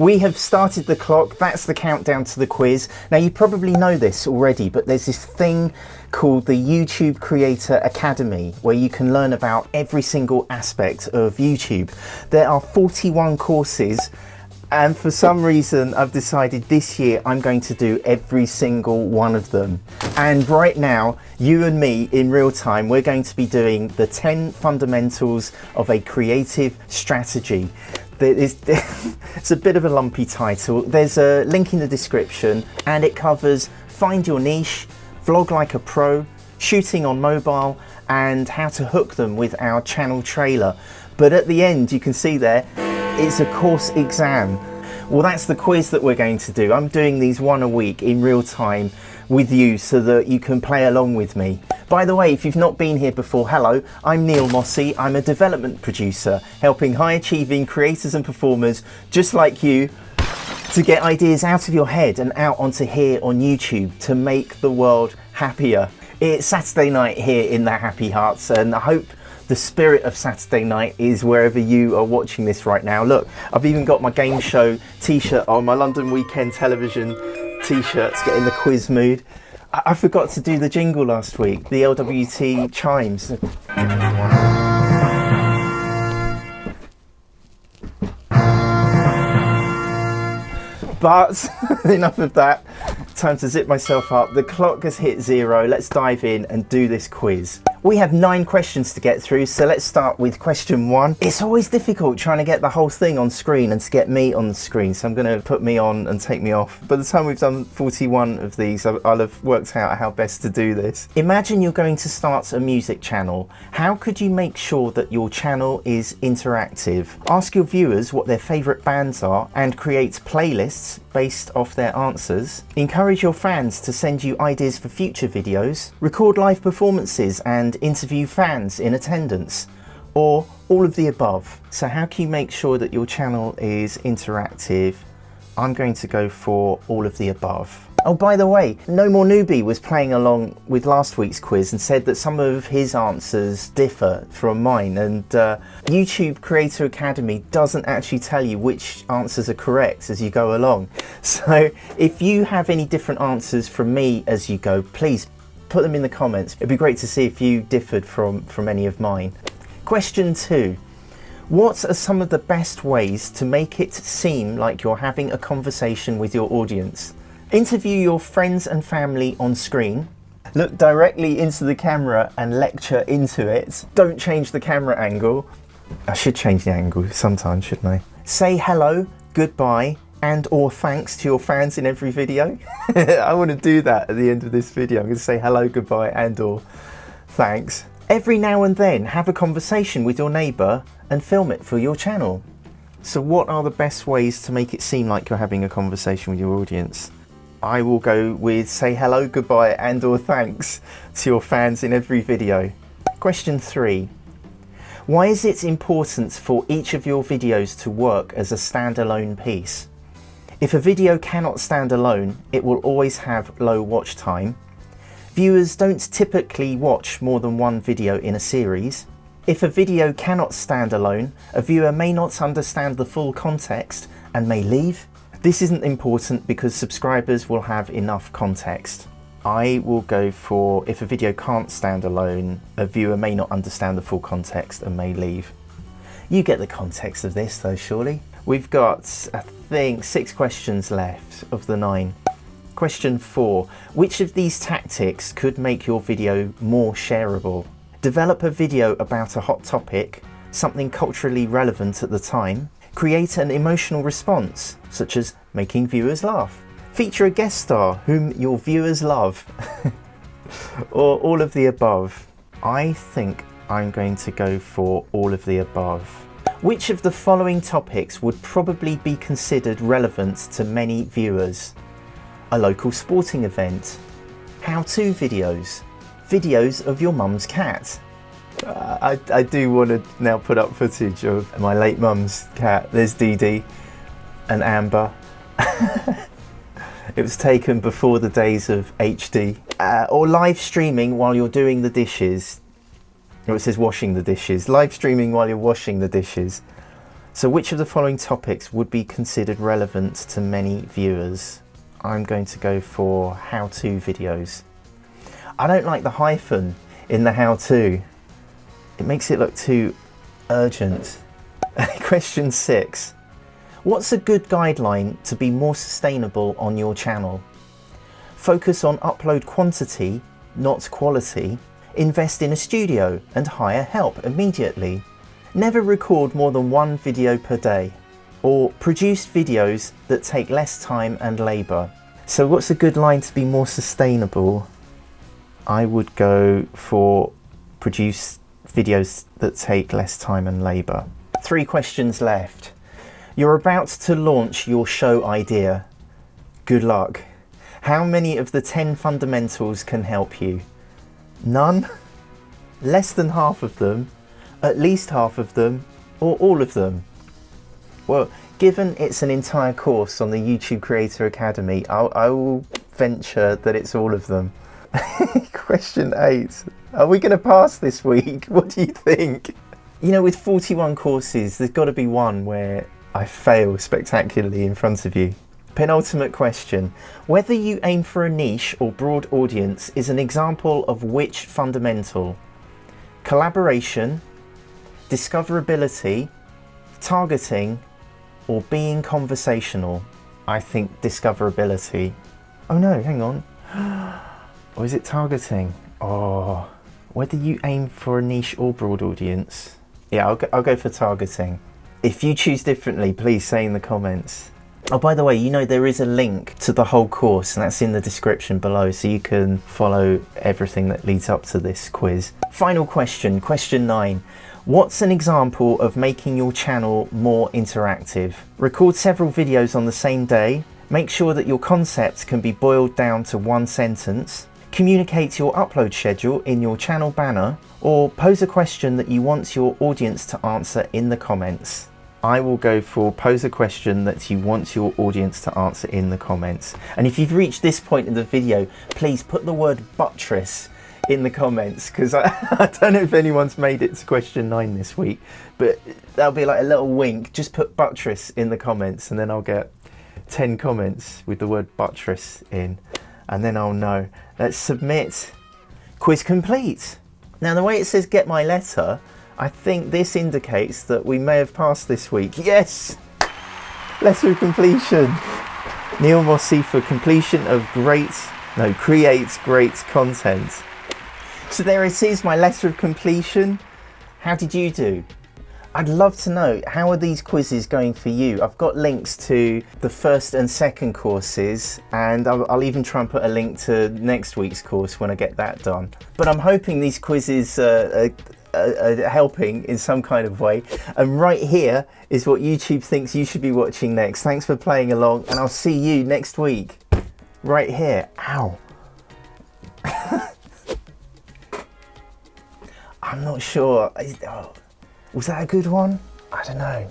We have started the clock. That's the countdown to the quiz. Now, you probably know this already, but there's this thing called the YouTube Creator Academy where you can learn about every single aspect of YouTube. There are 41 courses and for some reason I've decided this year I'm going to do every single one of them and right now you and me in real time we're going to be doing the 10 fundamentals of a creative strategy it's a bit of a lumpy title there's a link in the description and it covers find your niche vlog like a pro shooting on mobile and how to hook them with our channel trailer but at the end you can see there it's a course exam. Well, that's the quiz that we're going to do. I'm doing these one a week in real time with you so that you can play along with me. By the way, if you've not been here before, hello, I'm Neil Mossey. I'm a development producer helping high achieving creators and performers just like you to get ideas out of your head and out onto here on YouTube to make the world happier. It's Saturday night here in the Happy Hearts and I hope the spirit of Saturday night is wherever you are watching this right now. Look, I've even got my game show t-shirt on, my London Weekend Television t-shirts, getting in the quiz mood. I, I forgot to do the jingle last week, the LWT chimes. But enough of that. Time to zip myself up. The clock has hit zero. Let's dive in and do this quiz. We have nine questions to get through, so let's start with question one. It's always difficult trying to get the whole thing on screen and to get me on the screen, so I'm going to put me on and take me off. By the time we've done 41 of these, I'll have worked out how best to do this. Imagine you're going to start a music channel. How could you make sure that your channel is interactive? Ask your viewers what their favourite bands are and create playlists based off their answers. Encourage your fans to send you ideas for future videos. Record live performances and interview fans in attendance or all of the above. So how can you make sure that your channel is interactive? I'm going to go for all of the above. Oh, by the way, No More Newbie was playing along with last week's quiz and said that some of his answers differ from mine. And uh, YouTube Creator Academy doesn't actually tell you which answers are correct as you go along. So if you have any different answers from me as you go, please put them in the comments. It'd be great to see if you differed from, from any of mine. Question two. What are some of the best ways to make it seem like you're having a conversation with your audience? Interview your friends and family on screen. Look directly into the camera and lecture into it. Don't change the camera angle. I should change the angle sometimes, shouldn't I? Say hello, goodbye, and or thanks to your fans in every video. I want to do that at the end of this video. I'm going to say hello, goodbye and or thanks. Every now and then have a conversation with your neighbour and film it for your channel. So what are the best ways to make it seem like you're having a conversation with your audience? I will go with say hello, goodbye and or thanks to your fans in every video. Question three. Why is it important for each of your videos to work as a standalone piece? If a video cannot stand alone, it will always have low watch time. Viewers don't typically watch more than one video in a series. If a video cannot stand alone, a viewer may not understand the full context and may leave. This isn't important because subscribers will have enough context. I will go for if a video can't stand alone, a viewer may not understand the full context and may leave. You get the context of this though, surely? We've got, I think, six questions left of the nine. Question four, which of these tactics could make your video more shareable? Develop a video about a hot topic, something culturally relevant at the time. Create an emotional response, such as making viewers laugh. Feature a guest star whom your viewers love. or all of the above. I think I'm going to go for all of the above. Which of the following topics would probably be considered relevant to many viewers? A local sporting event, how-to videos, videos of your mum's cat. Uh, I, I, do want to now put up footage of my late mum's cat. There's Dee Dee and Amber. it was taken before the days of HD. Uh, or live streaming while you're doing the dishes it says washing the dishes. Live streaming while you're washing the dishes. So which of the following topics would be considered relevant to many viewers? I'm going to go for how-to videos. I don't like the hyphen in the how-to. It makes it look too urgent. Question six. What's a good guideline to be more sustainable on your channel? Focus on upload quantity, not quality. Invest in a studio and hire help immediately. Never record more than one video per day. Or produce videos that take less time and labour. So what's a good line to be more sustainable? I would go for produce videos that take less time and labour. Three questions left. You're about to launch your show idea. Good luck. How many of the 10 fundamentals can help you? None? Less than half of them? At least half of them? Or all of them? Well, given it's an entire course on the YouTube Creator Academy, I'll, I will venture that it's all of them. Question eight. Are we going to pass this week? What do you think? You know, with 41 courses, there's got to be one where I fail spectacularly in front of you. Penultimate question. Whether you aim for a niche or broad audience is an example of which fundamental? Collaboration, discoverability, targeting, or being conversational? I think discoverability. Oh no, hang on. or is it targeting? Oh, whether you aim for a niche or broad audience. Yeah, I'll go, I'll go for targeting. If you choose differently, please say in the comments. Oh, by the way, you know there is a link to the whole course and that's in the description below so you can follow everything that leads up to this quiz. Final question, question nine. What's an example of making your channel more interactive? Record several videos on the same day. Make sure that your concepts can be boiled down to one sentence. Communicate your upload schedule in your channel banner or pose a question that you want your audience to answer in the comments. I will go for pose a question that you want your audience to answer in the comments. And if you've reached this point in the video, please put the word buttress in the comments because I, I, don't know if anyone's made it to question nine this week, but that'll be like a little wink. Just put buttress in the comments and then I'll get 10 comments with the word buttress in and then I'll know. Let's submit. Quiz complete. Now the way it says get my letter, I think this indicates that we may have passed this week. Yes! Letter of completion. Neil Mossey for completion of great, no, creates great content. So there it is, my letter of completion. How did you do? I'd love to know, how are these quizzes going for you? I've got links to the first and second courses, and I'll, I'll even try and put a link to next week's course when I get that done. But I'm hoping these quizzes uh, are uh, helping in some kind of way. And right here is what YouTube thinks you should be watching next. Thanks for playing along and I'll see you next week. Right here. Ow. I'm not sure. Oh, was that a good one? I don't know.